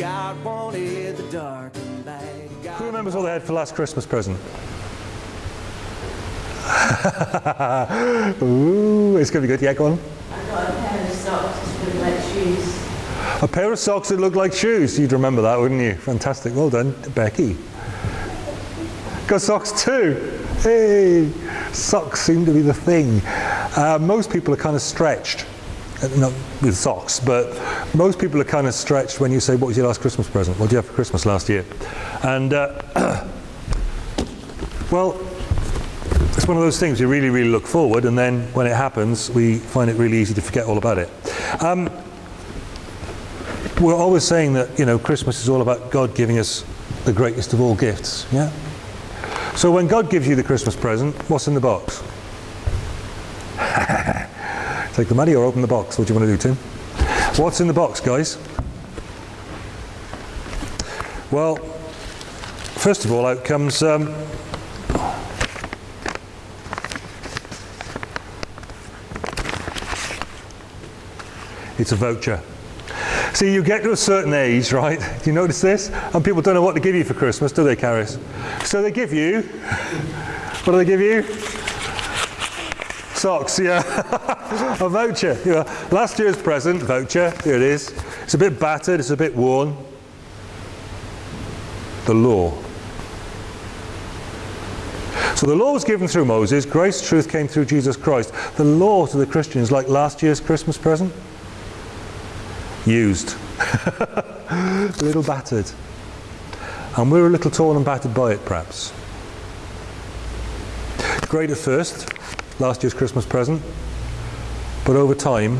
God wanted the dark and light. God Who remembers what they had for last Christmas present? Ooh, it's going to be good. Yeah, go on. I got a pair of socks with like shoes. A pair of socks that look like shoes. You'd remember that, wouldn't you? Fantastic. Well done, Becky. Got socks too. Hey, socks seem to be the thing. Uh, most people are kind of stretched. Uh, Not with socks, but most people are kind of stretched when you say, what was your last Christmas present? What did you have for Christmas last year? And, uh, well, it's one of those things you really, really look forward, and then when it happens, we find it really easy to forget all about it. Um, we're always saying that you know Christmas is all about God giving us the greatest of all gifts. Yeah. So when God gives you the Christmas present, what's in the box? Take the money or open the box. What do you want to do, Tim? What's in the box, guys? Well, first of all, out comes. Um, it's a voucher. See, you get to a certain age, right? Do you notice this? And people don't know what to give you for Christmas, do they, Caris? So they give you, what do they give you? Socks, yeah. a voucher. Last year's present, voucher, here it is. It's a bit battered, it's a bit worn. The law. So the law was given through Moses, grace, truth came through Jesus Christ. The law to the Christians, like last year's Christmas present, used. a little battered. And we're a little torn and battered by it, perhaps. Great at first, last year's Christmas present, but over time,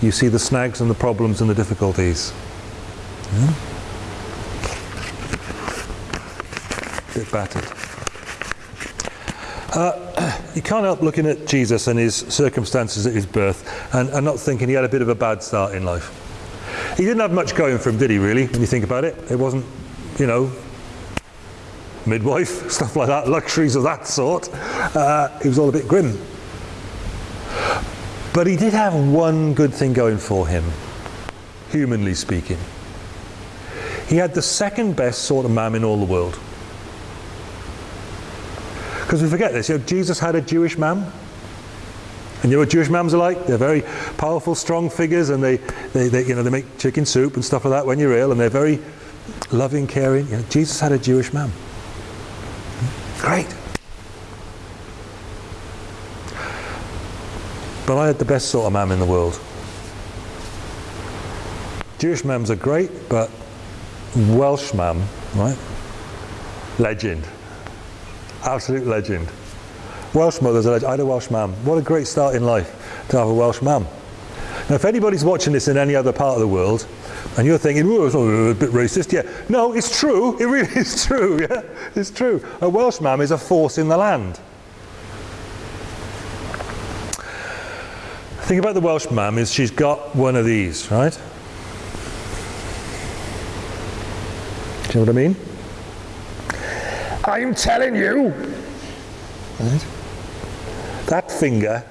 you see the snags and the problems and the difficulties. Yeah? Bit battered. Uh, you can't help looking at Jesus and his circumstances at his birth and, and not thinking he had a bit of a bad start in life. He didn't have much going for him, did he, really, when you think about it? It wasn't, you know, midwife, stuff like that, luxuries of that sort. Uh, he was all a bit grim. But he did have one good thing going for him, humanly speaking. He had the second best sort of mam in all the world. Because we forget this, you know, Jesus had a Jewish mam. And you know what Jewish mums are like? They're very powerful, strong figures, and they, they, they, you know, they make chicken soup and stuff like that when you're ill, and they're very loving, caring. You know, Jesus had a Jewish mum. Great. But I had the best sort of mum in the world. Jewish mums are great, but Welsh mum, right? Legend. Absolute legend. Welsh mother's a legend. I had a Welsh mum. What a great start in life to have a Welsh mum. Now, if anybody's watching this in any other part of the world, and you're thinking, oh, it's a bit racist, yeah. No, it's true. It really is true, yeah. It's true. A Welsh mum is a force in the land. The thing about the Welsh mum is she's got one of these, right? Do you know what I mean? I'm telling you. Right? That finger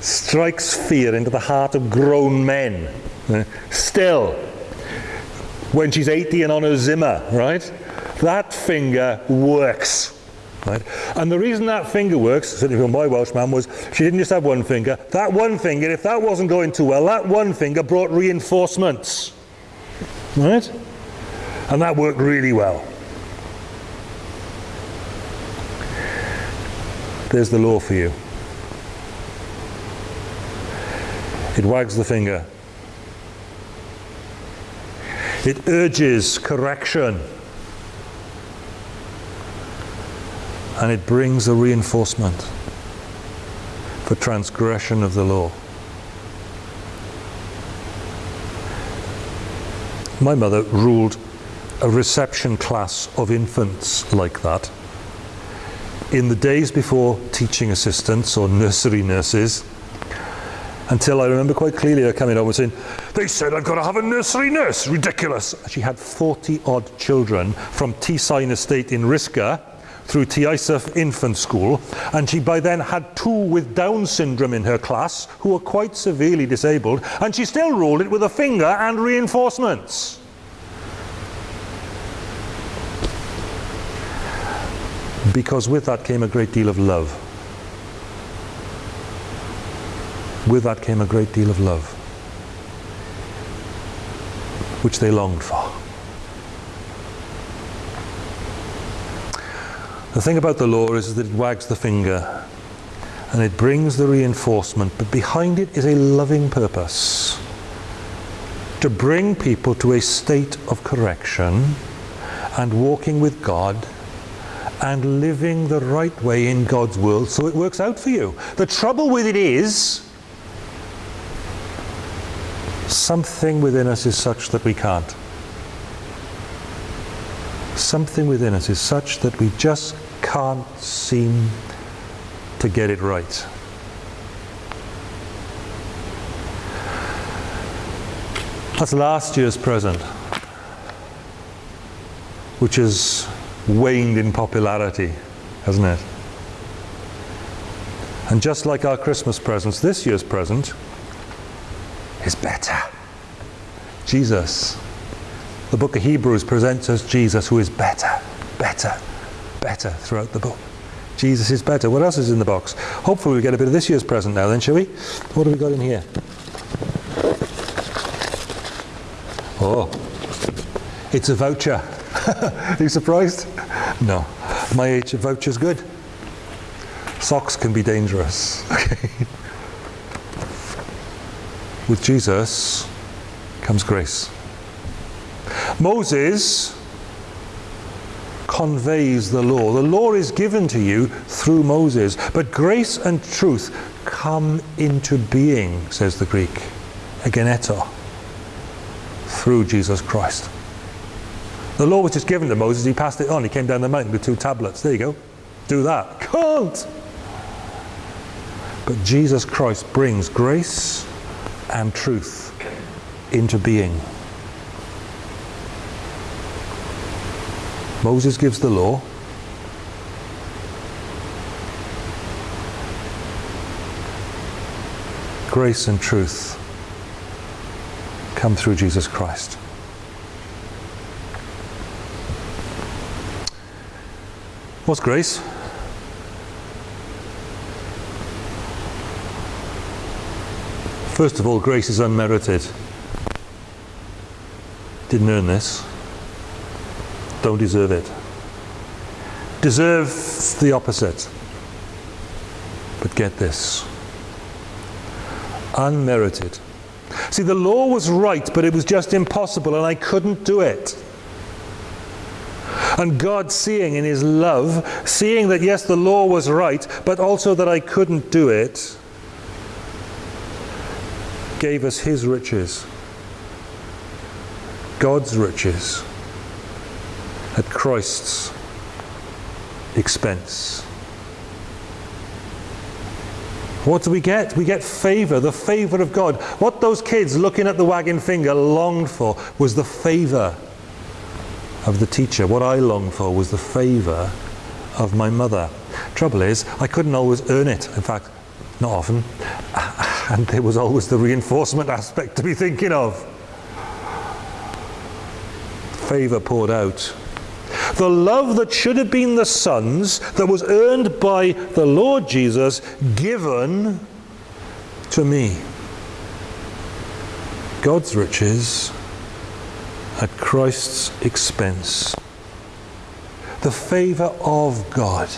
strikes fear into the heart of grown men. Still, when she's 80 and on her Zimmer, right? That finger works. Right? And the reason that finger works, certainly from my Welsh man, was she didn't just have one finger. That one finger, if that wasn't going too well, that one finger brought reinforcements. Right? And that worked really well. There's the law for you. It wags the finger. It urges correction. And it brings a reinforcement for transgression of the law. My mother ruled a reception class of infants like that in the days before teaching assistants or nursery nurses until I remember quite clearly her coming over saying, they said I've got to have a nursery nurse, ridiculous. She had 40 odd children from Ty Sign Estate in Risca through Ty Isaf Infant School and she by then had two with Down syndrome in her class who were quite severely disabled and she still ruled it with a finger and reinforcements. Because with that came a great deal of love. With that came a great deal of love, which they longed for. The thing about the law is that it wags the finger and it brings the reinforcement, but behind it is a loving purpose to bring people to a state of correction and walking with God and living the right way in God's world so it works out for you. The trouble with it is something within us is such that we can't. Something within us is such that we just can't seem to get it right. That's last year's present, which has waned in popularity, hasn't it? And just like our Christmas presents, this year's present is better. Jesus. The book of Hebrews presents us Jesus who is better, better, better throughout the book. Jesus is better. What else is in the box? Hopefully we get a bit of this year's present now then, shall we? What have we got in here? Oh, it's a voucher. Are you surprised? No. My age, a voucher's good. Socks can be dangerous. Okay. With Jesus comes grace. Moses conveys the law. The law is given to you through Moses, but grace and truth come into being, says the Greek, egeneto, through Jesus Christ. The law was just given to Moses, he passed it on, he came down the mountain with two tablets. There you go. Do that. Can't! But Jesus Christ brings grace and truth into being. Moses gives the law. Grace and truth come through Jesus Christ. What's grace? First of all, grace is unmerited. Didn't earn this. Don't deserve it. Deserve the opposite. But get this unmerited. See, the law was right, but it was just impossible, and I couldn't do it. And God, seeing in His love, seeing that yes, the law was right, but also that I couldn't do it, gave us His riches. God's riches at Christ's expense. What do we get? We get favor, the favor of God. What those kids looking at the wagging finger longed for was the favor of the teacher. What I longed for was the favor of my mother. Trouble is, I couldn't always earn it. In fact, not often. And there was always the reinforcement aspect to be thinking of. Favor poured out. The love that should have been the Son's, that was earned by the Lord Jesus, given to me. God's riches at Christ's expense. The favor of God.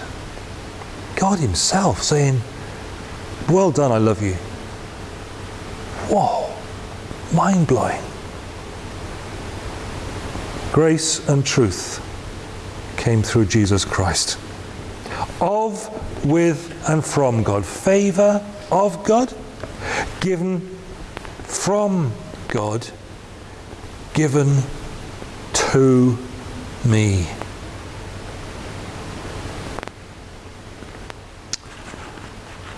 God Himself saying, Well done, I love you. Whoa, mind blowing. Grace and truth came through Jesus Christ. Of, with, and from God. Favor of God, given from God, given to me.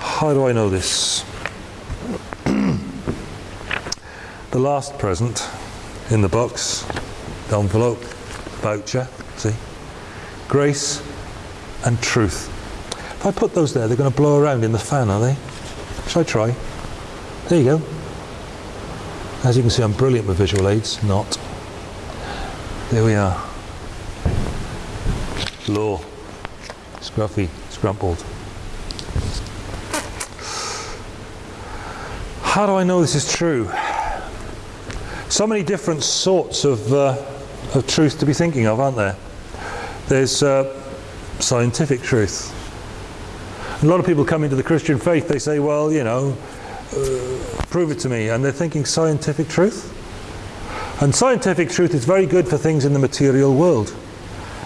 How do I know this? the last present in the box, the envelope, voucher, see? Grace and truth. If I put those there, they're going to blow around in the fan, are they? Shall I try? There you go. As you can see, I'm brilliant with visual aids. Not. There we are. Law. Scruffy, scrumpled. How do I know this is true? So many different sorts of, uh, of truth to be thinking of, aren't there? There's uh, scientific truth. A lot of people come into the Christian faith, they say, well, you know, uh, prove it to me. And they're thinking scientific truth. And scientific truth is very good for things in the material world.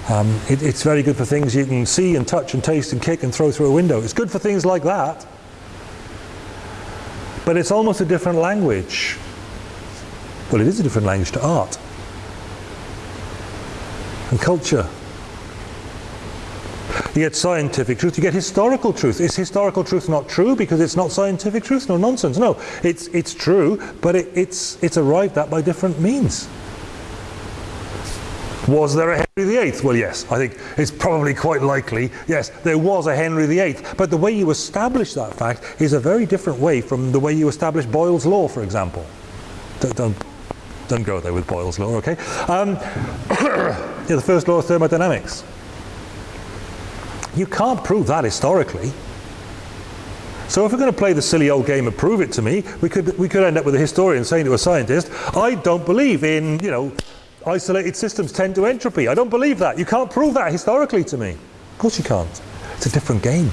Um, it, it's very good for things you can see and touch and taste and kick and throw through a window. It's good for things like that. But it's almost a different language. Well, it is a different language to art and culture. You get scientific truth, you get historical truth. Is historical truth not true because it's not scientific truth? No nonsense. No, it's, it's true, but it, it's, it's arrived at by different means. Was there a Henry VIII? Well, yes, I think it's probably quite likely. Yes, there was a Henry VIII. But the way you establish that fact is a very different way from the way you establish Boyle's Law, for example. Don't, don't, don't go there with Boyle's Law, okay? Um, the first law of thermodynamics. You can't prove that historically. So if we're going to play the silly old game of prove it to me, we could, we could end up with a historian saying to a scientist, I don't believe in, you know, isolated systems tend to entropy. I don't believe that. You can't prove that historically to me. Of course you can't. It's a different game.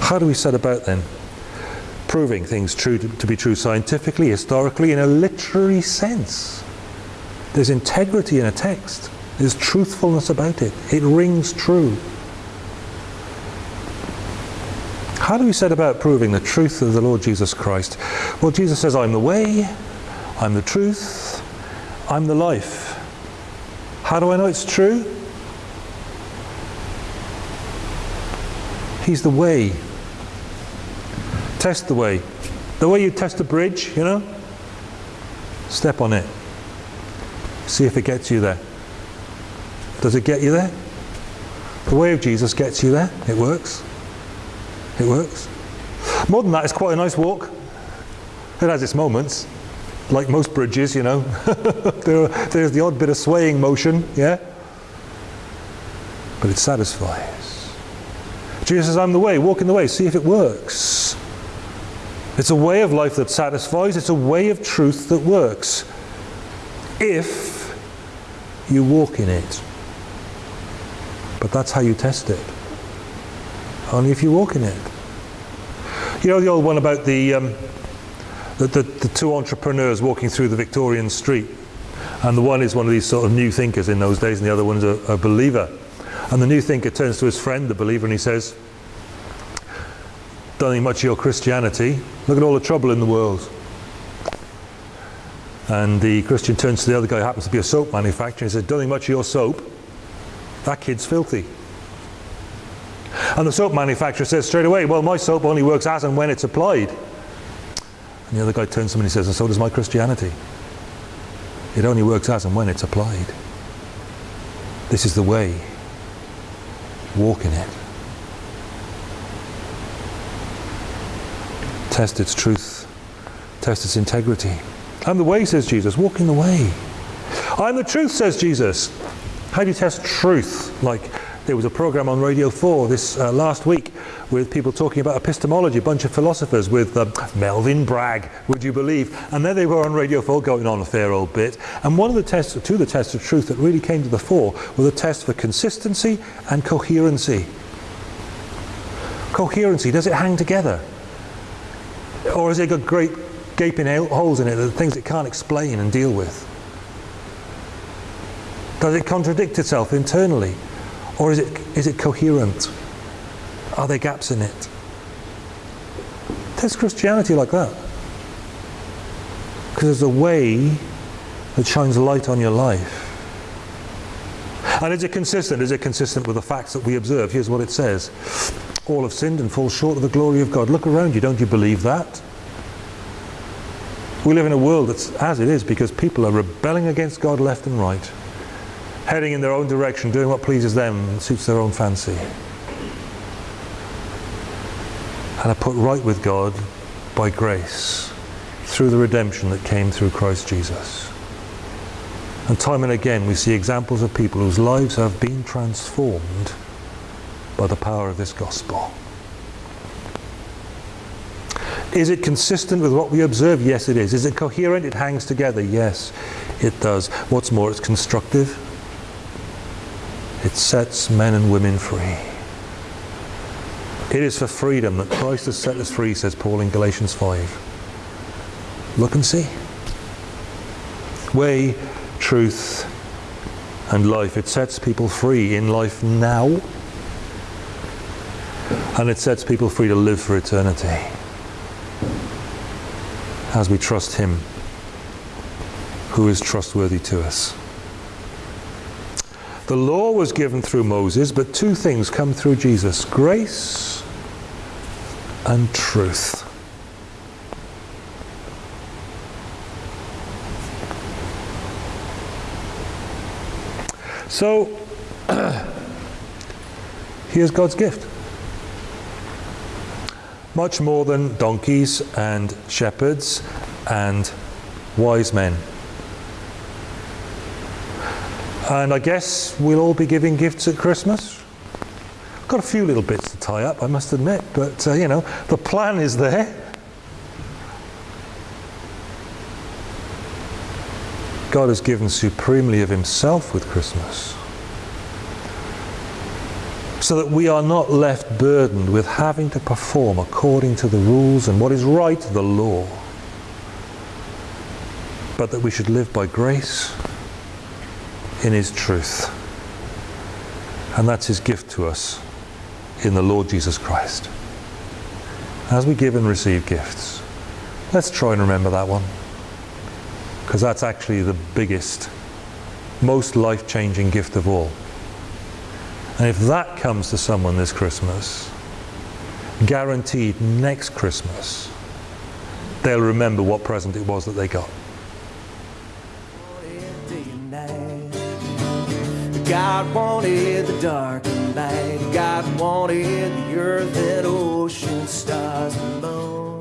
How do we set about then? Proving things true to, to be true scientifically, historically, in a literary sense. There's integrity in a text. There's truthfulness about it. It rings true. How do we set about proving the truth of the Lord Jesus Christ? Well, Jesus says, I'm the way, I'm the truth, I'm the life. How do I know it's true? He's the way. Test the way. The way you test a bridge, you know? Step on it. See if it gets you there. Does it get you there? The way of Jesus gets you there. It works. It works. More than that, it's quite a nice walk. It has its moments, like most bridges, you know. there, there's the odd bit of swaying motion, yeah? But it satisfies. Jesus says, I'm the way, walk in the way, see if it works. It's a way of life that satisfies, it's a way of truth that works. If you walk in it. But that's how you test it. Only if you walk in it. You know the old one about the, um, the, the, the, two entrepreneurs walking through the Victorian street. And the one is one of these sort of new thinkers in those days, and the other one's a, a believer. And the new thinker turns to his friend, the believer, and he says, Don't think much of your Christianity. Look at all the trouble in the world. And the Christian turns to the other guy, who happens to be a soap manufacturer, and says, Don't think much of your soap. That kid's filthy. And the soap manufacturer says straight away, well, my soap only works as and when it's applied. And the other guy turns to him and he says, and so does my Christianity. It only works as and when it's applied. This is the way. Walk in it. Test its truth. Test its integrity. I'm the way, says Jesus. Walk in the way. I'm the truth, says Jesus. How do you test truth? Like there was a program on Radio 4 this uh, last week with people talking about epistemology, a bunch of philosophers with uh, Melvin Bragg, would you believe? And there they were on Radio 4 going on a fair old bit. And one of the tests, two of the tests of truth that really came to the fore were the test for consistency and coherency. Coherency, does it hang together? Or has it got great gaping holes in it, the things it can't explain and deal with? Does it contradict itself internally? Or is it, is it coherent? Are there gaps in it? Test Christianity like that. Because there's a way that shines light on your life. And is it consistent? Is it consistent with the facts that we observe? Here's what it says. All have sinned and fall short of the glory of God. Look around you, don't you believe that? We live in a world that's as it is because people are rebelling against God left and right heading in their own direction, doing what pleases them and suits their own fancy. And are put right with God by grace through the redemption that came through Christ Jesus. And time and again, we see examples of people whose lives have been transformed by the power of this gospel. Is it consistent with what we observe? Yes, it is. Is it coherent? It hangs together? Yes, it does. What's more, it's constructive. It sets men and women free. It is for freedom that Christ has set us free, says Paul in Galatians 5. Look and see. Way, truth, and life. It sets people free in life now, and it sets people free to live for eternity as we trust Him who is trustworthy to us. The law was given through Moses, but two things come through Jesus grace and truth. So, here's God's gift. Much more than donkeys and shepherds and wise men. And I guess we'll all be giving gifts at Christmas. I've Got a few little bits to tie up, I must admit, but uh, you know, the plan is there. God has given supremely of Himself with Christmas. So that we are not left burdened with having to perform according to the rules and what is right, the law. But that we should live by grace in His truth. And that's His gift to us in the Lord Jesus Christ. As we give and receive gifts, let's try and remember that one. Because that's actually the biggest, most life changing gift of all. And if that comes to someone this Christmas, guaranteed next Christmas, they'll remember what present it was that they got. God wanted the dark and light. God wanted the earth and ocean, stars and moon.